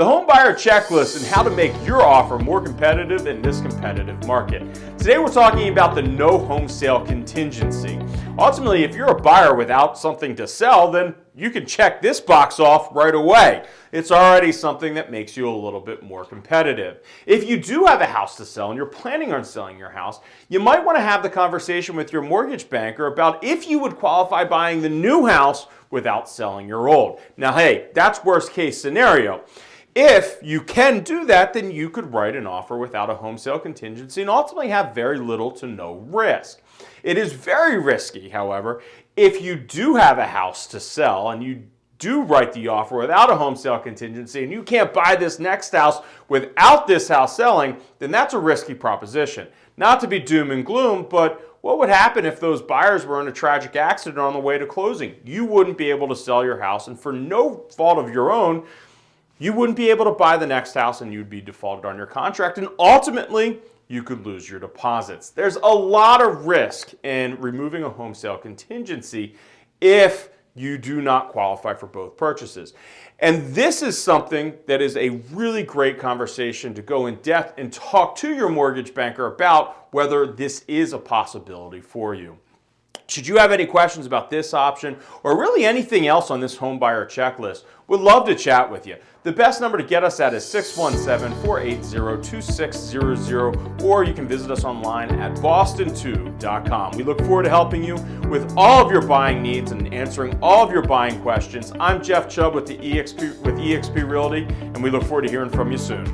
the home buyer checklist and how to make your offer more competitive in this competitive market. Today we're talking about the no home sale contingency. Ultimately, if you're a buyer without something to sell, then you can check this box off right away. It's already something that makes you a little bit more competitive. If you do have a house to sell and you're planning on selling your house, you might want to have the conversation with your mortgage banker about if you would qualify buying the new house without selling your old. Now, hey, that's worst case scenario. If you can do that, then you could write an offer without a home sale contingency and ultimately have very little to no risk. It is very risky, however, if you do have a house to sell and you do write the offer without a home sale contingency and you can't buy this next house without this house selling, then that's a risky proposition. Not to be doom and gloom, but what would happen if those buyers were in a tragic accident on the way to closing? You wouldn't be able to sell your house and for no fault of your own, you wouldn't be able to buy the next house and you'd be defaulted on your contract and ultimately you could lose your deposits. There's a lot of risk in removing a home sale contingency if you do not qualify for both purchases. And this is something that is a really great conversation to go in depth and talk to your mortgage banker about whether this is a possibility for you. Should you have any questions about this option or really anything else on this home buyer checklist, we'd love to chat with you. The best number to get us at is 617-480-2600 or you can visit us online at boston2.com. We look forward to helping you with all of your buying needs and answering all of your buying questions. I'm Jeff Chubb with the EXP with eXp Realty and we look forward to hearing from you soon.